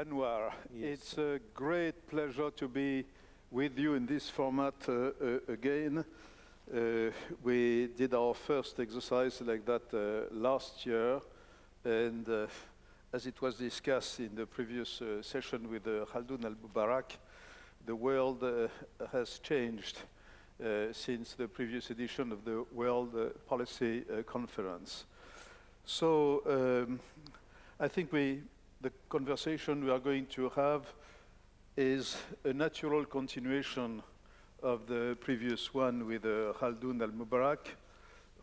Anwar. Yes. It's a great pleasure to be with you in this format uh, uh, again. Uh, we did our first exercise like that uh, last year, and uh, as it was discussed in the previous uh, session with uh, Khaldoun al-Mubarak, the world uh, has changed uh, since the previous edition of the World Policy uh, Conference. So um, I think we, the conversation we are going to have is a natural continuation of the previous one with uh, Khaldoun al-Mubarak,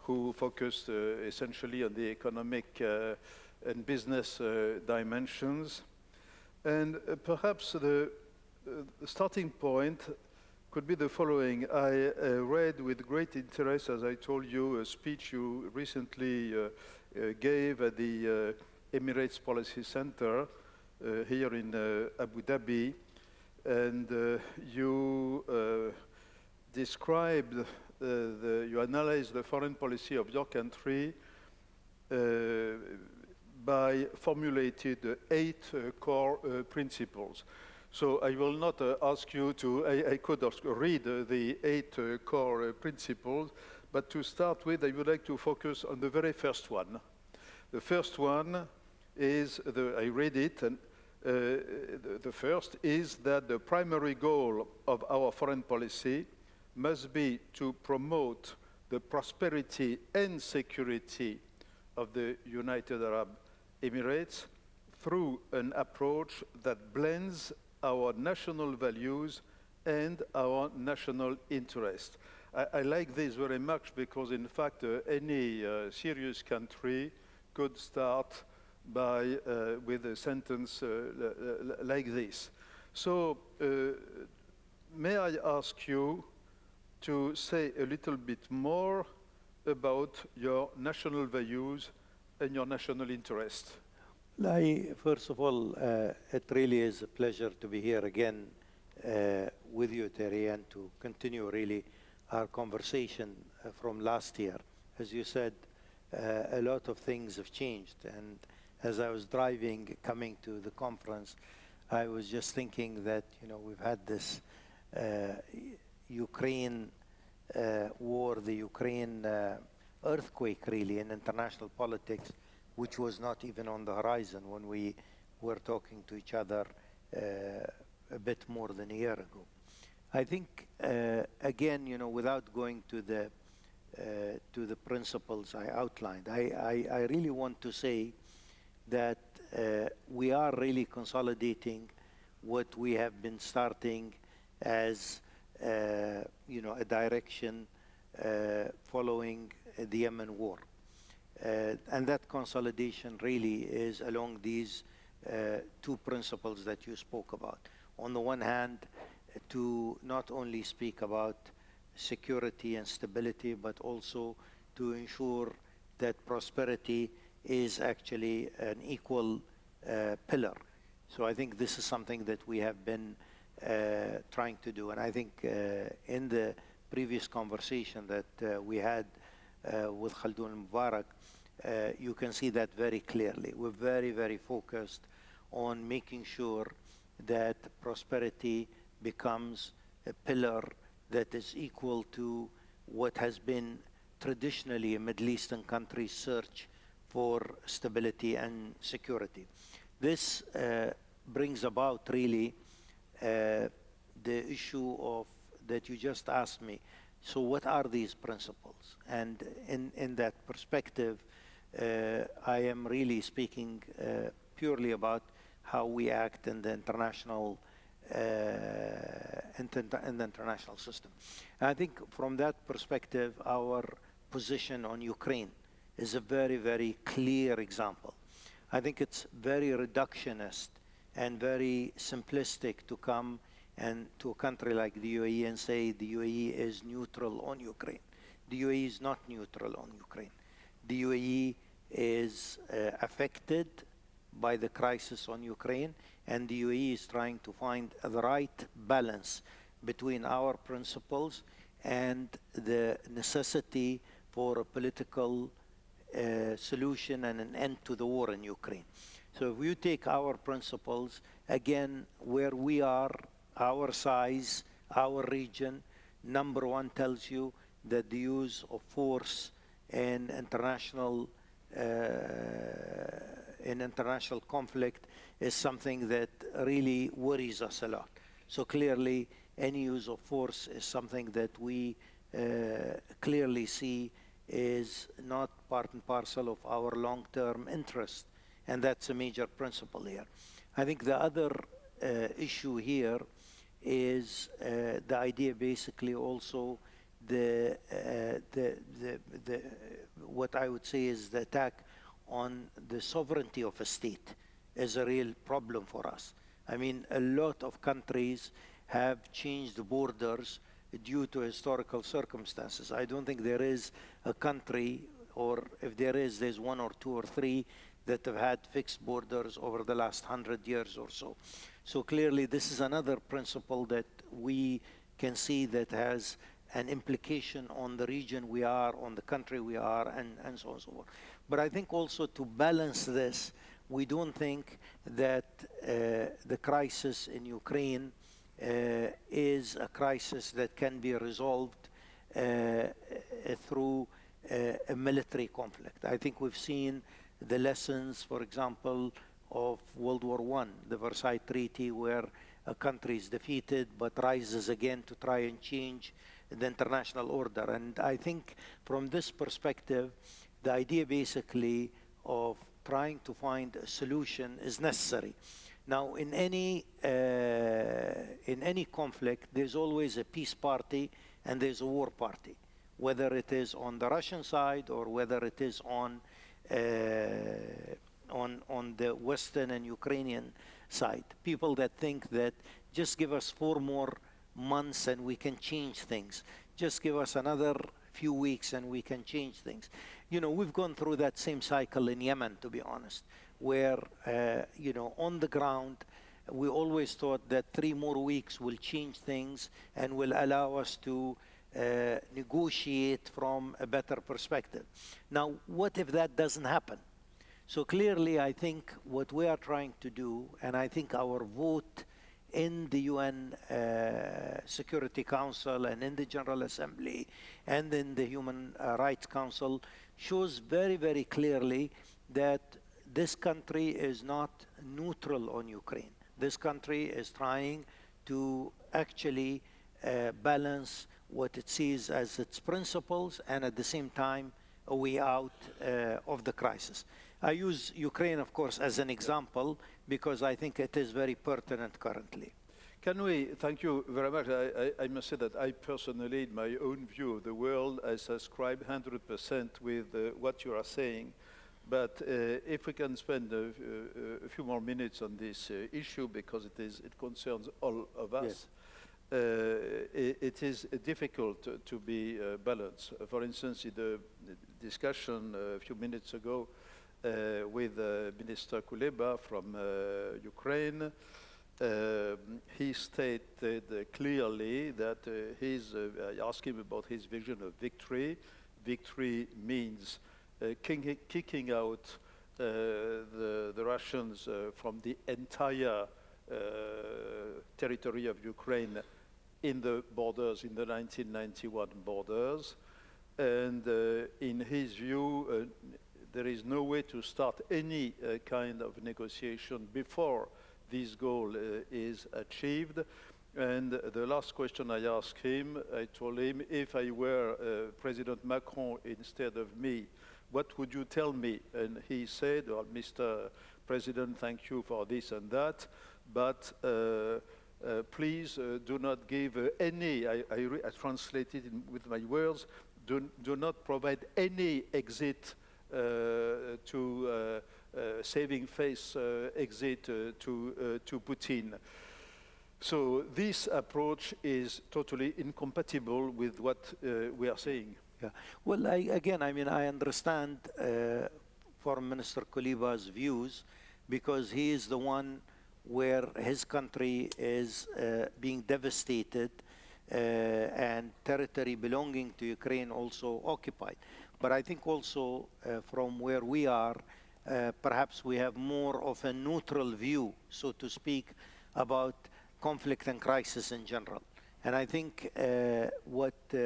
who focused uh, essentially on the economic uh, and business uh, dimensions. And uh, perhaps the, uh, the starting point could be the following. I read with great interest, as I told you, a speech you recently gave at the Emirates Policy Center uh, here in uh, Abu Dhabi, and uh, you described, the, you analyzed the foreign policy of your country by formulated eight core principles. So I will not uh, ask you to, I, I could read uh, the eight uh, core principles, but to start with, I would like to focus on the very first one. The first one is, the, I read it, and uh, the, the first is that the primary goal of our foreign policy must be to promote the prosperity and security of the United Arab Emirates through an approach that blends our national values and our national interest. I, I like this very much because, in fact, uh, any uh, serious country could start by uh, with a sentence uh, like this. So, uh, may I ask you to say a little bit more about your national values and your national interest? I, first of all, uh, it really is a pleasure to be here again uh, with you, Thierry, and to continue really our conversation uh, from last year. As you said, a lot of things have changed, and as I was driving, coming to the conference, I was just thinking that you know we've had this uh, Ukraine uh, war, the Ukraine uh, earthquake, really, in international politics, which was not even on the horizon when we were talking to each other uh, a bit more than a year ago. I think, uh, again, you know, without going to the uh, to the principles I outlined, I, I, I really want to say that uh, we are really consolidating what we have been starting as, uh, you know, a direction uh, following the Yemen war. And that consolidation really is along these two principles that you spoke about. On the one hand, to not only speak about security and stability, but also to ensure that prosperity is actually an equal uh, pillar. So I think this is something that we have been uh, trying to do. And I think uh, in the previous conversation that we had with Khaldoun Mubarak, you can see that very clearly. We're very, very focused on making sure that prosperity becomes a pillar that is equal to what has been traditionally a Middle Eastern country's search for stability and security. This uh, brings about really uh, the issue of that you just asked me. So what are these principles? And in, in that perspective, uh, I am really speaking uh, purely about how we act in the international uh, in, in the international system. And I think from that perspective, our position on Ukraine is a very, very clear example. I think it's very reductionist and very simplistic to come and to a country like the UAE and say the UAE is neutral on Ukraine. The UAE is not neutral on Ukraine. The UAE is uh, affected by the crisis on Ukraine, and the UAE is trying to find the right balance between our principles and the necessity for a political uh, solution and an end to the war in Ukraine. So if you take our principles, again, where we are, our size, our region, number one tells you that the use of force in international uh, in international conflict is something that really worries us a lot. So clearly, any use of force is something that we uh, clearly see is not part and parcel of our long-term interest, and that's a major principle here. I think the other uh, issue here is uh, the idea basically also the, uh, the, the, the, what I would say is the attack on the sovereignty of a state is a real problem for us. I mean, a lot of countries have changed borders due to historical circumstances. I don't think there is a country, or if there is, there's one or two or three that have had fixed borders over the last hundred years or so. So clearly, this is another principle that we can see that has an implication on the region we are, on the country we are, and, and so on and so forth. But I think also to balance this, we don't think that uh, the crisis in Ukraine is a crisis that can be resolved uh, uh, through a military conflict. I think we've seen the lessons, for example, of World War I, the Versailles Treaty, where a country is defeated but rises again to try and change the international order. And I think from this perspective, the idea basically of trying to find a solution is necessary. Now, in any, uh, in any conflict, there's always a peace party and there's a war party, whether it is on the Russian side or whether it is on, uh, on, on the Western and Ukrainian side. People that think that just give us four more months and we can change things. Just give us another few weeks and we can change things. You know, we've gone through that same cycle in Yemen, to be honest where, uh, you know, on the ground, we always thought that three more weeks will change things and will allow us to uh, negotiate from a better perspective. Now, what if that doesn't happen? So clearly, I think what we are trying to do, and I think our vote in the UN uh, Security Council and in the General Assembly and in the Human Rights Council shows very, very clearly that this country is not neutral on Ukraine. This country is trying to actually uh, balance what it sees as its principles and at the same time a way out uh, of the crisis. I use Ukraine, of course, as an example because I think it is very pertinent currently. Can we, thank you very much. I, I, I, must say that I personally, in my own view of the world, I subscribe 100% with uh, what you are saying. But uh, if we can spend a, a, a, few more minutes on this uh, issue, because it, is, it concerns all of us, yes. uh, it, it is difficult to, to be uh, balanced. For instance, in the discussion a few minutes ago uh, with uh, Minister Kuleba from Ukraine, um, he stated clearly that he's, I asked him about his vision of victory. Victory means uh, kicking out uh, the, the, Russians uh, from the entire territory of Ukraine in the borders, in the 1991 borders. And in his view, there is no way to start any uh, kind of negotiation before this goal uh, is achieved. And the last question I asked him, I told him, if I were uh, President Macron instead of me, what would you tell me? And he said, well, Mr. President, thank you for this and that, but uh, uh, please uh, do not give uh, any, I, I, I translated with my words, do, do not provide any exit uh, to uh, saving face exit to, to Putin. So this approach is totally incompatible with what we are saying. Yeah. Well, I, again, I mean, I understand uh, Foreign Minister Kuleba's views because he is the one where his country is uh, being devastated and territory belonging to Ukraine also occupied. But I think also uh, from where we are, uh, perhaps we have more of a neutral view, so to speak, about conflict and crisis in general. And I think uh, what, uh,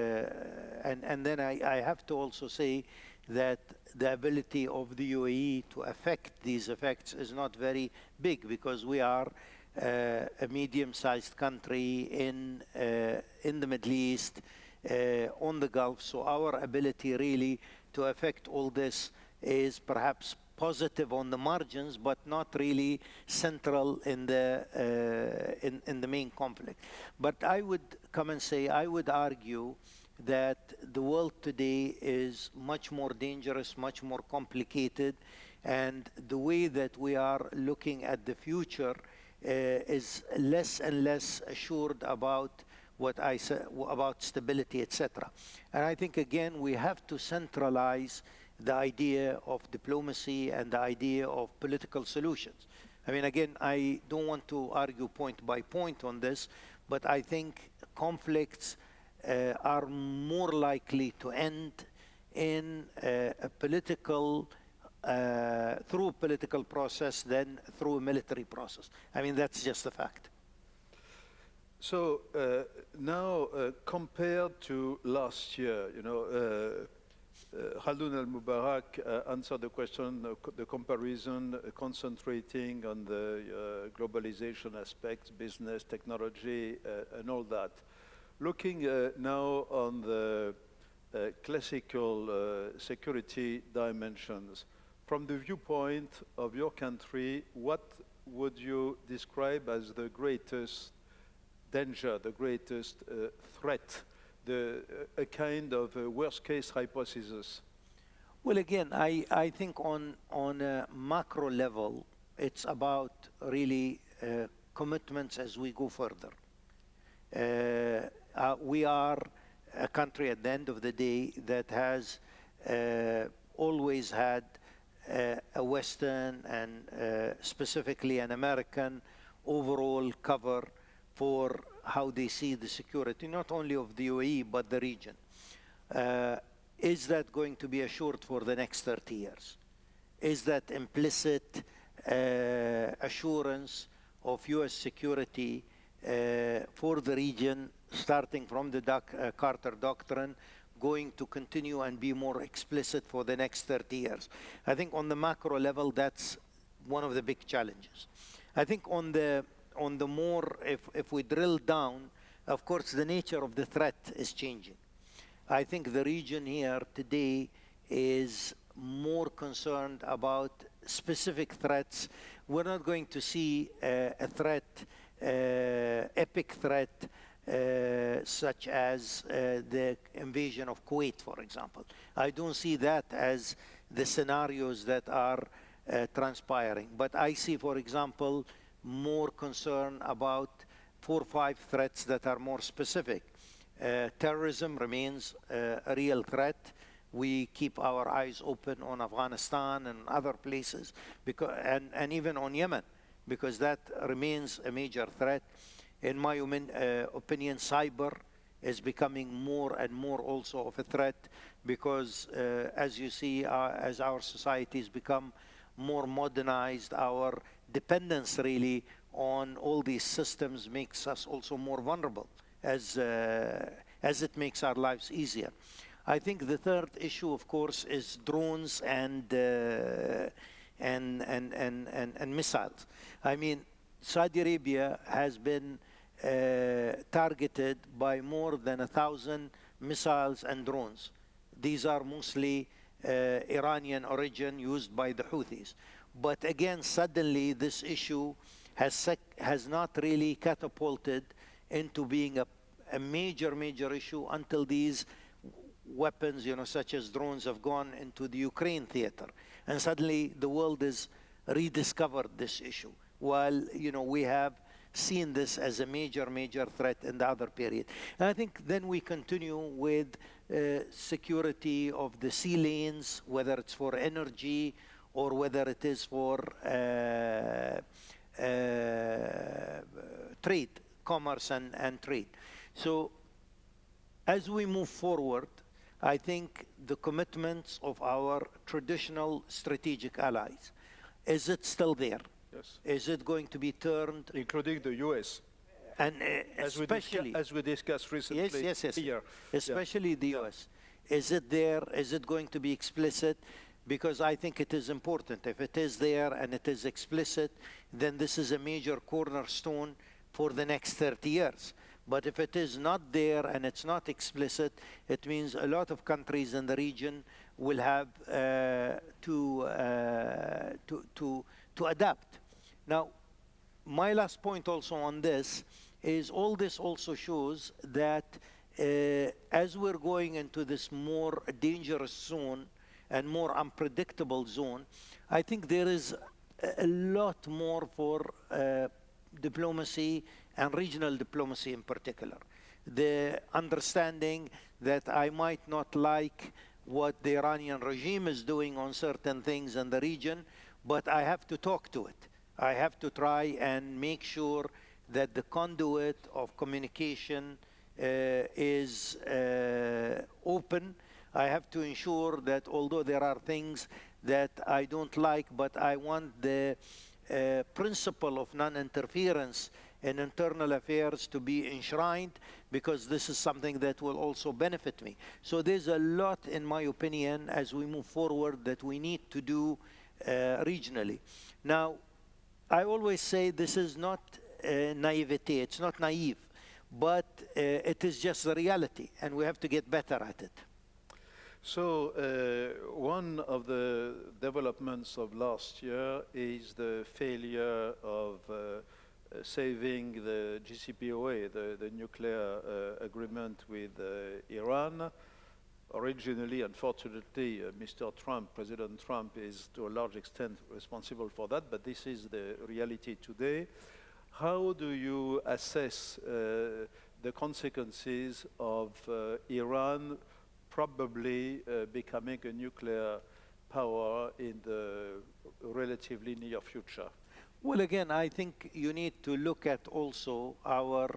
and, and then I, I have to also say that the ability of the UAE to affect these effects is not very big because we are uh, a medium-sized country in, uh, in the Middle East, uh, on the Gulf. So our ability really to affect all this is perhaps positive on the margins, but not really central in the, uh, in, in the main conflict. But I would come and say, I would argue that the world today is much more dangerous, much more complicated, and the way that we are looking at the future uh, is less and less assured about what I said about stability, etc. And I think again we have to centralize the idea of diplomacy and the idea of political solutions. I mean, again, I don't want to argue point by point on this, but I think conflicts uh, are more likely to end in uh, a political uh, through a political process than through a military process. I mean, that's just a fact. So uh, now, uh, compared to last year, you know, uh, uh Khaldoun al-Mubarak uh, answered the question, the comparison, uh, concentrating on the globalization aspects, business, technology, and all that. Looking now on the classical security dimensions, from the viewpoint of your country, what would you describe as the greatest danger, the greatest uh, threat, the, uh, a kind of uh, worst case hypothesis? Well, again, I, I think on, on a macro level, it's about really uh, commitments as we go further. Uh, uh, we are a country at the end of the day that has always had uh, a Western and uh, specifically an American overall cover for how they see the security, not only of the UAE, but the region. Uh, is that going to be assured for the next 30 years? Is that implicit uh, assurance of U.S. security uh, for the region, starting from the doc, uh, Carter Doctrine, going to continue and be more explicit for the next 30 years. I think on the macro level, that's one of the big challenges. I think on the, on the more, if, if we drill down, of course, the nature of the threat is changing. I think the region here today is more concerned about specific threats. We're not going to see uh, a threat, uh, epic threat, uh, such as uh, the invasion of Kuwait, for example. I don't see that as the scenarios that are uh, transpiring. But I see, for example, more concern about four or five threats that are more specific. Uh, terrorism remains uh, a real threat. We keep our eyes open on Afghanistan and other places, because, and, and even on Yemen, because that remains a major threat in my uh, opinion, cyber is becoming more and more also of a threat because, uh, as you see, uh, as our societies become more modernized, our dependence really on all these systems makes us also more vulnerable as, uh, as it makes our lives easier. I think the third issue, of course, is drones and, uh, and, and, and, and, and missiles. I mean, Saudi Arabia has been uh, targeted by more than a thousand missiles and drones. These are mostly uh, Iranian origin used by the Houthis. But again, suddenly this issue has, has not really catapulted into being a, a major, major issue until these weapons, you know, such as drones have gone into the Ukraine theater. And suddenly the world has rediscovered this issue. While, you know, we have seen this as a major, major threat in the other period. And I think then we continue with uh, security of the sea lanes, whether it's for energy or whether it is for uh, uh, trade, commerce and, and trade. So as we move forward, I think the commitments of our traditional strategic allies, is it still there? Yes. Is it going to be turned Including the US, and uh, as we, especially as we discussed recently yes, yes, yes, here. Yeah. especially the US. Is it there? Is it going to be explicit? Because I think it is important. If it is there and it is explicit, then this is a major cornerstone for the next 30 years. But if it is not there and it's not explicit, it means a lot of countries in the region will have uh, to, uh, to, to, to adapt. Now, my last point also on this is all this also shows that uh, as we're going into this more dangerous zone and more unpredictable zone, I think there is a- lot more for uh, diplomacy and regional diplomacy in particular. The understanding that I might not like what the Iranian regime is doing on certain things in the region, but I have to talk to it. I have to try and make sure that the conduit of communication uh, is uh, open. I have to ensure that although there are things that I don't like, but I want the uh, principle of non-interference in internal affairs to be enshrined because this is something that will also benefit me. So there's a lot, in my opinion, as we move forward that we need to do uh, regionally. Now, I always say this is not uh, naivete, it's not naive, but uh, it is just the reality, and we have to get better at it. So uh, one of the developments of last year is the failure of uh, uh, saving the JCPOA, the, the nuclear uh, agreement with uh, Iran. Originally, unfortunately, uh, Mr. Trump, President Trump, is to a large extent responsible for that, but this is the reality today. How do you assess the consequences of Iran probably uh, becoming a nuclear power in the relatively near future? Well, again, I think you need to look at also our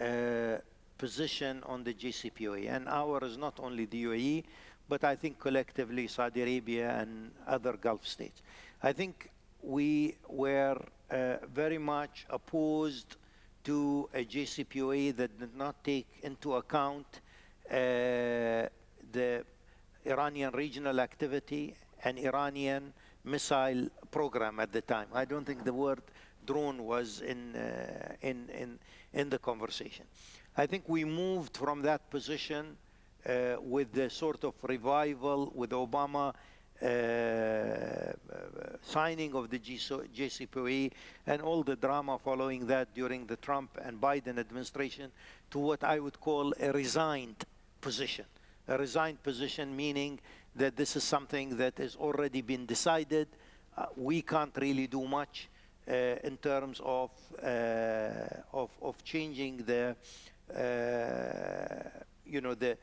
uh, position on the JCPOA. And our is not only the UAE, but I think collectively Saudi Arabia and other Gulf states. I think we were uh, very much opposed to a JCPOA that did not take into account uh, the Iranian regional activity and Iranian missile program at the time. I don't think the word drone was in, uh, in, in, in the conversation. I think we moved from that position uh, with the sort of revival with Obama uh, signing of the GSO JCPOA and all the drama following that during the Trump and Biden administration to what I would call a resigned position. A resigned position meaning that this is something that has already been decided. Uh, we can't really do much uh, in terms of, uh, of, of changing the, uh, you know, the,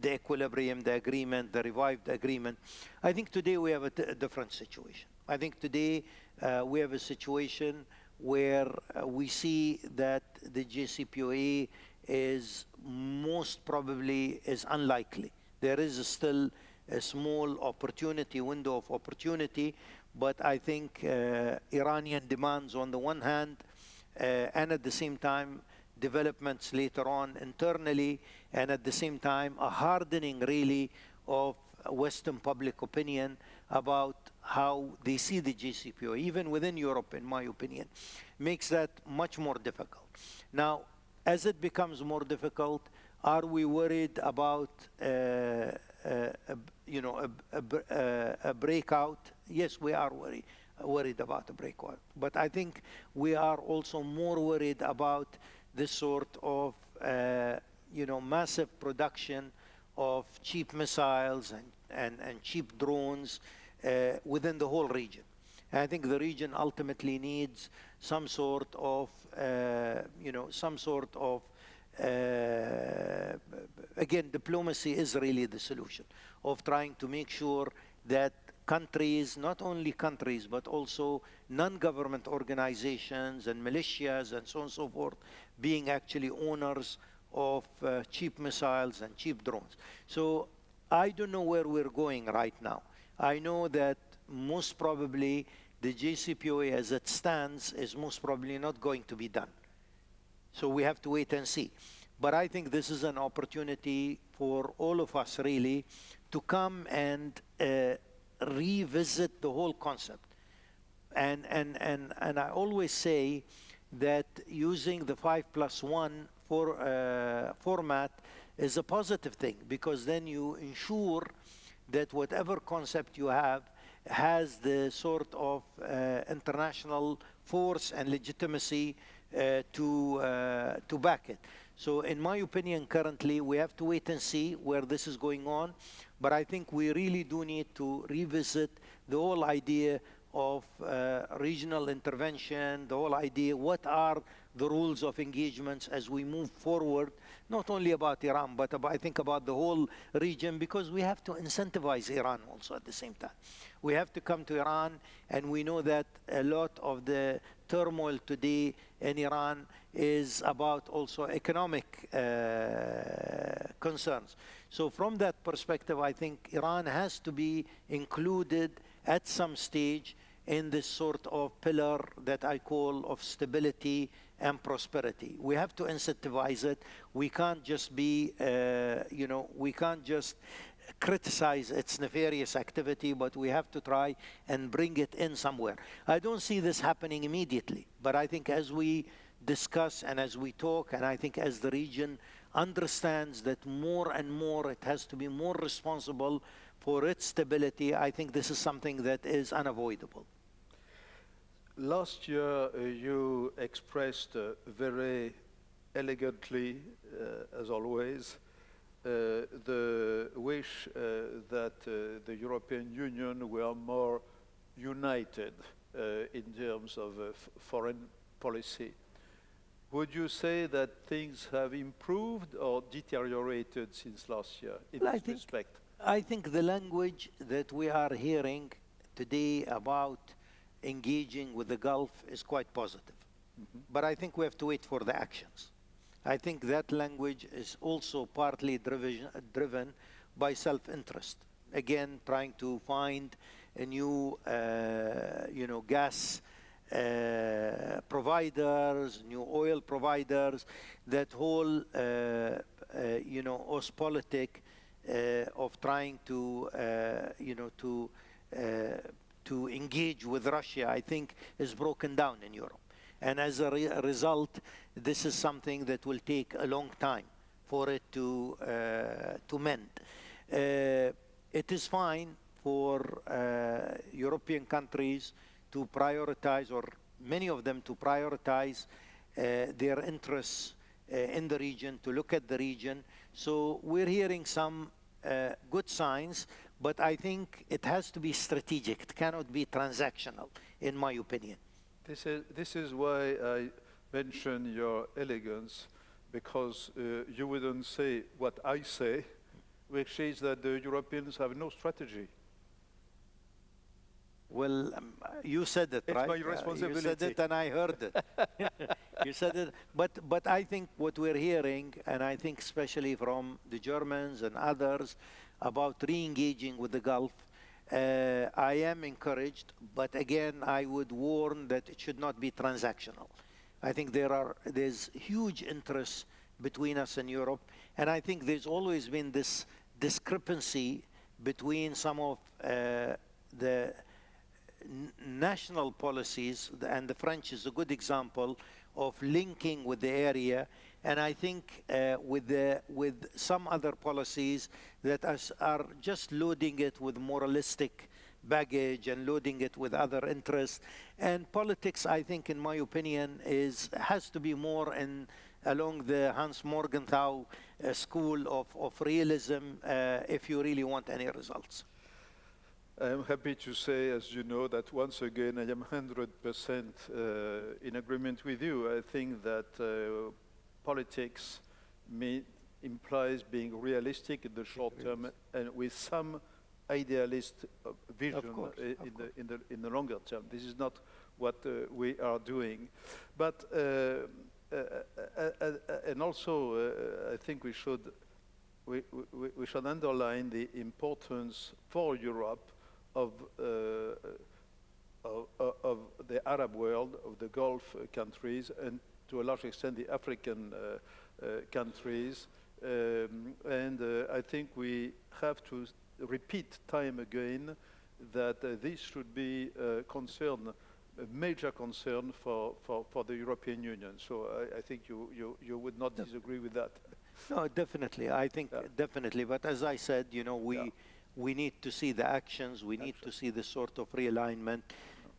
the equilibrium, the agreement, the revived agreement. I think today we have a, different situation. I think today uh, we have a situation where we see that the JCPOA is most probably is unlikely. There is still a small opportunity, window of opportunity, but I think uh, Iranian demands on the one hand, uh, and at the same time, developments later on internally, and at the same time, a hardening really of Western public opinion about how they see the JCPOA, even within Europe, in my opinion, makes that much more difficult. Now, as it becomes more difficult, are we worried about, uh, uh, you know, a, a, a, breakout? Yes, we are worried, worried about a breakout. But I think we are also more worried about this sort of, uh, you know, massive production of cheap missiles and, and, and cheap drones uh, within the whole region. And I think the region ultimately needs some sort of, uh, you know, some sort of, uh, again, diplomacy is really the solution of trying to make sure that countries, not only countries, but also non-government organizations and militias and so on and so forth, being actually owners of uh, cheap missiles and cheap drones. So I don't know where we're going right now. I know that most probably the JCPOA as it stands is most probably not going to be done. So we have to wait and see. But I think this is an opportunity for all of us really to come and uh, revisit the whole concept. And, and, and, and I always say that using the 5 plus 1 for, uh, format is a positive thing because then you ensure that whatever concept you have has the sort of uh, international force and legitimacy uh, to, uh, to back it. So in my opinion, currently, we have to wait and see where this is going on. But I think we really do need to revisit the whole idea of uh, regional intervention, the whole idea, what are the rules of engagements as we move forward, not only about Iran, but about, I think about the whole region, because we have to incentivize Iran also at the same time. We have to come to Iran, and we know that a lot of the turmoil today in Iran is about also economic uh, concerns. So from that perspective, I think Iran has to be included at some stage in this sort of pillar that I call of stability and prosperity. We have to incentivize it. We can't just be, uh, you know, we can't just criticize its nefarious activity, but we have to try and bring it in somewhere. I don't see this happening immediately, but I think as we discuss and as we talk, and I think as the region understands that more and more it has to be more responsible for its stability, I think this is something that is unavoidable. Last year, uh, you expressed uh, very elegantly, uh, as always, uh, the wish uh, that uh, the European Union were more united in terms of foreign policy. Would you say that things have improved or deteriorated since last year in well, this I think, respect? I think the language that we are hearing today about engaging with the Gulf is quite positive. Mm -hmm. But I think we have to wait for the actions. I think that language is also partly driven, driven by self-interest. Again, trying to find a new, uh, you know, gas uh, providers, new oil providers, that whole, uh, uh you know, Ostpolitik uh, of trying to, uh, you know, to to engage with Russia, I think, is broken down in Europe. And as a re result, this is something that will take a long time for it to, uh, to mend. Uh, it is fine for uh, European countries to prioritize, or many of them to prioritize uh, their interests uh, in the region, to look at the region. So we're hearing some uh, good signs, but I think it has to be strategic. It cannot be transactional, in my opinion. This is, this is why I mention your elegance, because uh, you wouldn't say what I say, which is that the Europeans have no strategy. Well, um, you said it, it's right? my responsibility. Uh, you said it and I heard it. you said it. But, but I think what we're hearing, and I think especially from the Germans and others, about re-engaging with the Gulf, uh, I am encouraged, but again, I would warn that it should not be transactional. I think there are there's huge interest between us and Europe, and I think there's always been this discrepancy between some of uh, the national policies, and the French is a good example of linking with the area and I think uh, with, the, with some other policies that are just loading it with moralistic baggage and loading it with other interests. And politics, I think, in my opinion, is has to be more in along the Hans Morgenthau uh, school of, of realism uh, if you really want any results. I'm happy to say, as you know, that once again I am 100% uh, in agreement with you. I think that uh, politics implies being realistic in the short term and with some idealist uh, vision course, uh, in, the, in, the, in the longer term. This is not what uh, we are doing. But uh, uh, and also, uh, I think we should we, we, we should underline the importance for Europe of, uh, of, of, the Arab world, of the Gulf countries, and to a large extent the African uh, uh, countries. Um, and uh, I think we have to repeat time again that this should be a concern a major concern for, for, for the European Union. So I, I think you, you, you would not disagree with that. No, definitely. I think yeah. definitely. But as I said, you know, we, yeah. we need to see the actions. We need to see the sort of realignment.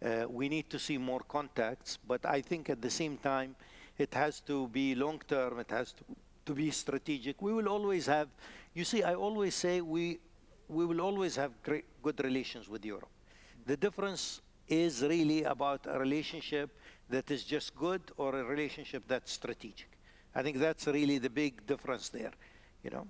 Uh, we need to see more contacts. But I think at the same time, it has to be long term. It has to, to be strategic. We will always have, you see, I always say we, we will always have great, good relations with Europe. The difference is really about a relationship that is just good or a relationship that's strategic. I think that's really the big difference there, you know.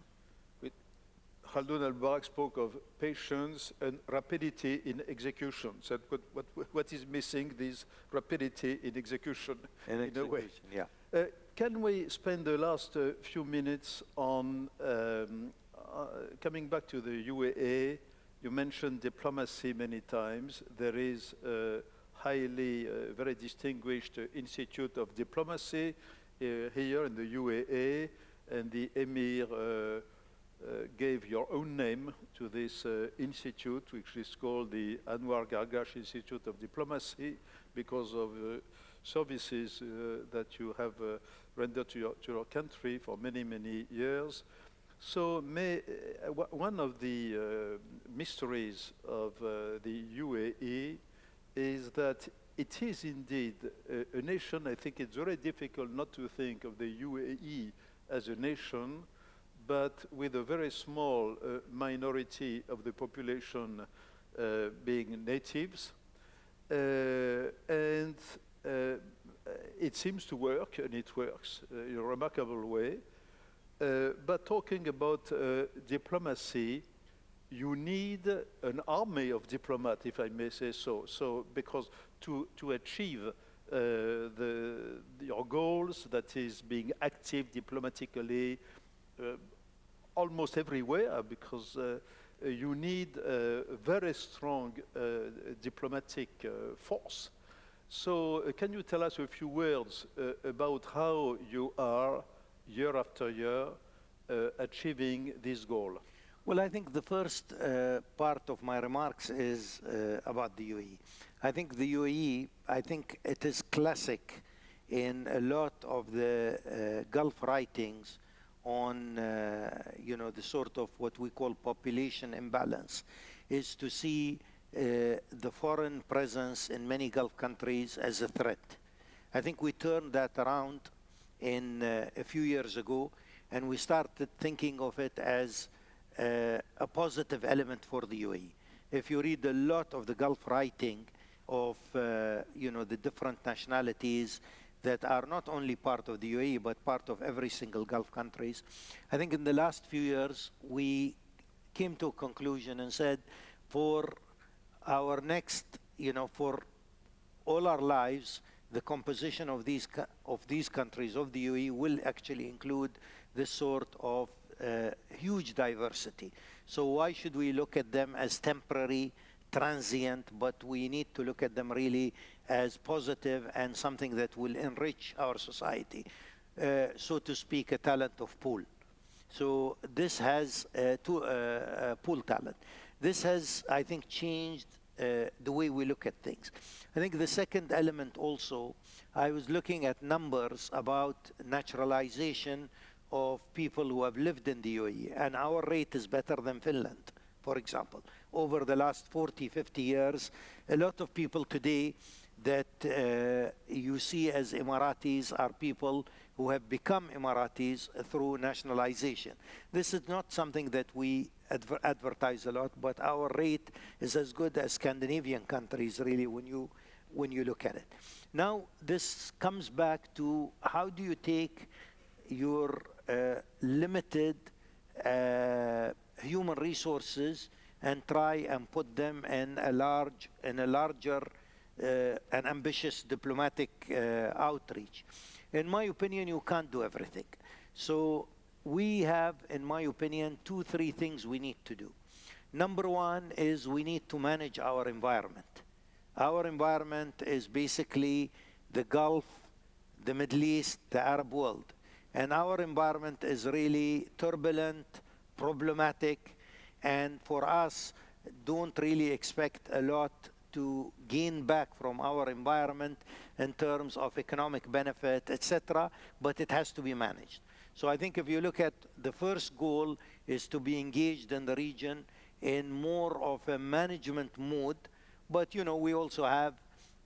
Khaldoun al-Barak spoke of patience and rapidity in execution. So what, what, what is missing this rapidity in execution in, in a way. Yeah. Uh, can we spend the last uh, few minutes on um, uh, coming back to the UAE? You mentioned diplomacy many times. There is a highly, uh, very distinguished Institute of Diplomacy uh, here in the UAE, and the Emir uh, uh, gave your own name to this institute, which is called the Anwar Gargash Institute of Diplomacy, because of services that you have rendered to your, to your country for many, many years. So may, uh, one of the uh, mysteries of uh, the UAE is that it is indeed a, a, nation, I think it's very difficult not to think of the UAE as a nation, but with a very small uh, minority of the population uh, being natives. Uh, and it seems to work, and it works in a remarkable way. Uh, but talking about uh, diplomacy, you need an army of diplomats, if I may say so. So, because to, to achieve uh, the, your goals, that is being active diplomatically uh, almost everywhere, because uh, you need a very strong uh, diplomatic force. So, can you tell us a few words about how you are year after year uh, achieving this goal? Well, I think the first uh, part of my remarks is uh, about the UAE. I think the UAE, I think it is classic in a lot of the uh, Gulf writings on, uh, you know, the sort of what we call population imbalance, is to see uh, the foreign presence in many Gulf countries as a threat. I think we turned that around in uh, a few years ago, and we started thinking of it as uh, a positive element for the UAE. If you read a lot of the Gulf writing of uh, you know the different nationalities that are not only part of the UAE but part of every single Gulf countries, I think in the last few years we came to a conclusion and said for our next, you know, for all our lives, the composition of these, of these countries, of the UAE, will actually include this sort of uh, huge diversity. So why should we look at them as temporary, transient, but we need to look at them really as positive and something that will enrich our society. Uh, so to speak, a talent of pool. So this has uh, to, uh, pool talent. This has, I think, changed uh, the way we look at things. I think the second element also, I was looking at numbers about naturalization of people who have lived in the UAE, and our rate is better than Finland, for example. Over the last 40, 50 years, a lot of people today that uh, you see as Emiratis are people who have become Emiratis through nationalization. This is not something that we adver advertise a lot, but our rate is as good as Scandinavian countries, really, when you, when you look at it. Now, this comes back to how do you take your uh, limited uh, human resources and try and put them in a large, in a larger uh, and ambitious diplomatic uh, outreach. in my opinion, you can't do everything. So we have, in my opinion, two, three things we need to do. Number one is we need to manage our environment. Our environment is basically the Gulf, the Middle East, the Arab world. And our environment is really turbulent, problematic, and for us, don't really expect a lot to gain back from our environment in terms of economic benefit, etc., but it has to be managed. So I think if you look at the first goal is to be engaged in the region in more of a management mode, but you know, we also have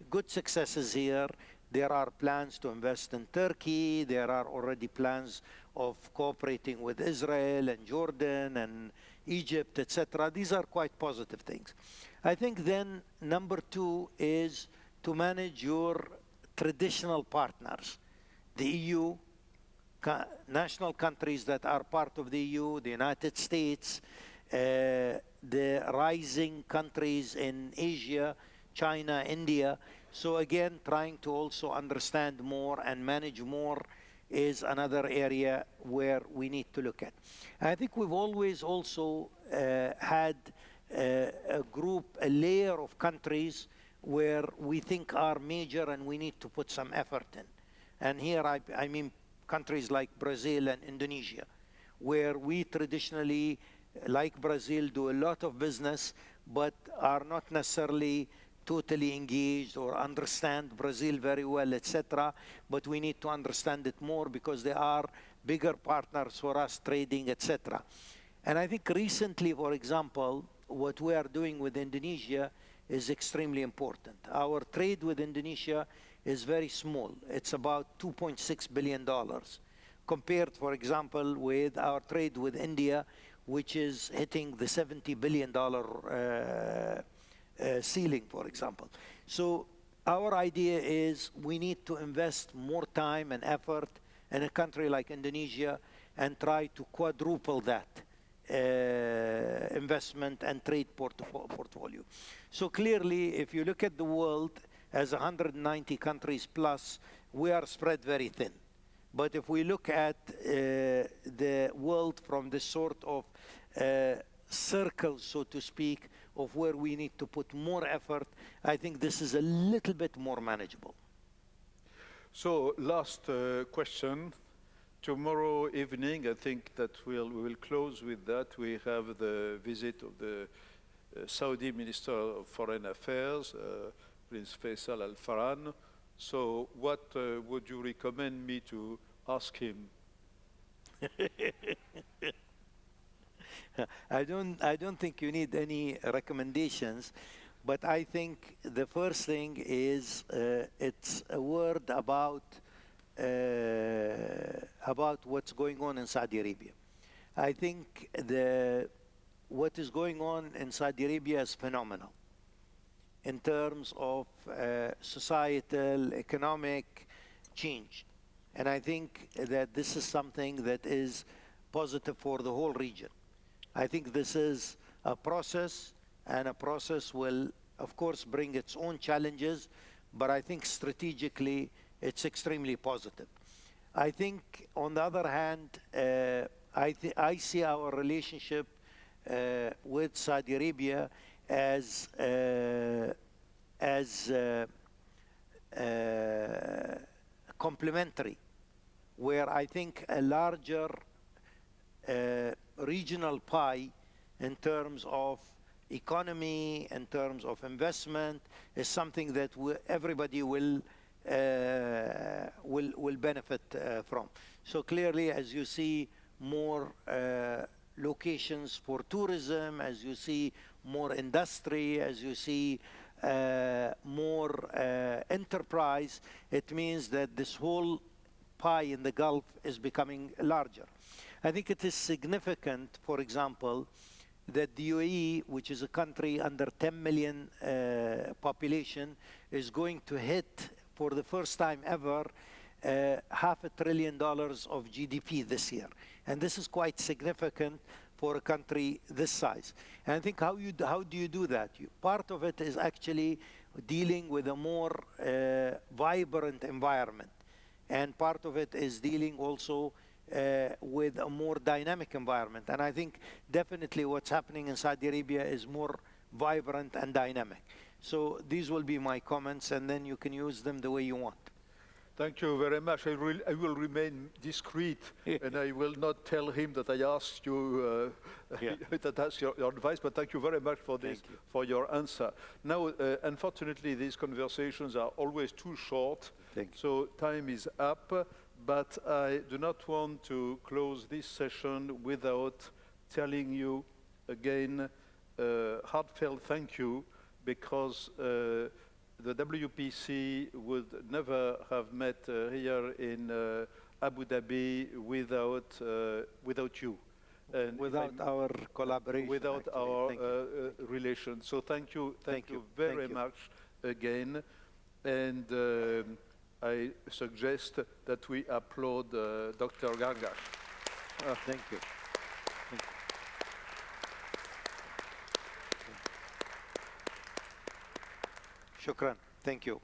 good successes here. There are plans to invest in Turkey. There are already plans of cooperating with Israel and Jordan and Egypt, etc. These are quite positive things. I think then number two is to manage your traditional partners, the EU, national countries that are part of the EU, the United States, uh, the rising countries in Asia, China, India. So again, trying to also understand more and manage more is another area where we need to look at. I think we've always also uh, had uh, a group, a layer of countries where we think are major and we need to put some effort in. And here I, I mean countries like Brazil and Indonesia, where we traditionally, like Brazil, do a lot of business, but are not necessarily totally engaged or understand Brazil very well, etc. But we need to understand it more because they are bigger partners for us trading, etc. And I think recently, for example, what we are doing with Indonesia is extremely important. Our trade with Indonesia is very small. It's about $2.6 billion compared, for example, with our trade with India, which is hitting the $70 billion uh, uh, ceiling, for example. So our idea is we need to invest more time and effort in a country like Indonesia and try to quadruple that uh, investment and trade portfolio. So clearly, if you look at the world as 190 countries plus, we are spread very thin. But if we look at uh, the world from the sort of uh, circle, so to speak, of where we need to put more effort, I think this is a little bit more manageable. So last uh, question. Tomorrow evening, I think that we'll, we will close with that. We have the visit of the uh, Saudi Minister of Foreign Affairs, uh, Prince Faisal Al Farhan. So what uh, would you recommend me to ask him? I don't, I don't think you need any recommendations, but I think the first thing is uh, it's a word about, uh, about what's going on in Saudi Arabia. I think the, what is going on in Saudi Arabia is phenomenal in terms of uh, societal, economic change. And I think that this is something that is positive for the whole region. I think this is a process, and a process will, of course, bring its own challenges, but I think strategically it's extremely positive. I think, on the other hand, uh, I, I, see our relationship uh, with Saudi Arabia as uh, as uh, uh, complementary, where I think a larger uh, regional pie in terms of economy, in terms of investment, is something that everybody will uh, will will benefit uh, from. So clearly, as you see more uh, locations for tourism, as you see more industry, as you see uh, more uh, enterprise, it means that this whole pie in the Gulf is becoming larger. I think it is significant, for example, that the UAE, which is a country under 10 million uh, population, is going to hit for the first time ever uh, half a trillion dollars of GDP this year. And this is quite significant for a country this size. And I think how, you, how do you do that? You, part of it is actually dealing with a more uh, vibrant environment and part of it is dealing also uh, with a more dynamic environment. And I think definitely what's happening in Saudi Arabia is more vibrant and dynamic. So these will be my comments, and then you can use them the way you want. Thank you very much. I will, I will remain discreet and I will not tell him that I asked you uh, Yeah. that asked your, your advice, but thank you very much for this, you. for your answer. Now, uh, unfortunately, these conversations are always too short, Thank so time is up, but I do not want to close this session without telling you again uh, heartfelt thank you because uh, the WPC would never have met uh, here in uh, Abu Dhabi without, uh, without you. And Without our collaboration. without actually. our uh, uh, relation. So thank you, thank, Thank you you, very thank you. much again. And um, I suggest that we applaud uh, Dr. Gargash. Oh, thank you. Thank you. Shukran. Thank you.